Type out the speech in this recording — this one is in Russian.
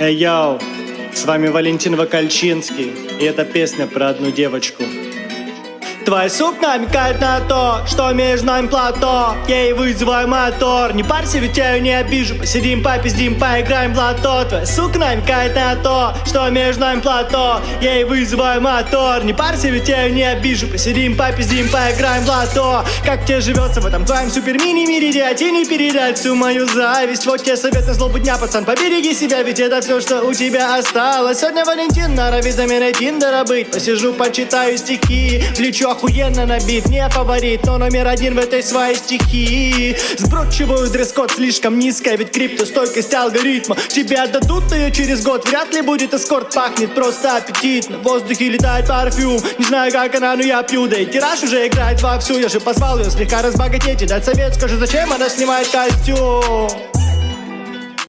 Эй, йоу, с вами Валентин Вакальчинский, и эта песня про одну девочку. Твой суп намекает на то, что между нами плато. Ей вызываю мотор, не парься, ведь я ее не обижу. Посидим, попиздим, поиграем в лото. Твой сука намекает на то, что между нами плато. Ей вызываю мотор, не парься, ведь я ее не обижу. Посидим, попиздим, поиграем в лото. Как тебе живется в этом твоем супер-мини-мире? Где тебе не передать всю мою зависть. Вот тебе совет на злобу дня, пацан, побереги себя Ведь это все, что у тебя осталось. Сегодня Валентин норовит заменой Тиндера быть. Посижу, почитаю стихи, влечу охуенно набит Не фаворит, но номер один в этой своей стихии. Сбродчиваю дресс-код слишком низкая Ведь криптостойкость алгоритма. Тебе отдадут ее через год Вряд ли будет эскорт, пахнет просто аппетитно. В воздухе летает парфюм Не знаю как она, но я пью. Да и тираж уже играет вовсю Я же позвал ее слегка разбогатеть И дать совет, скажи, зачем она снимает костюм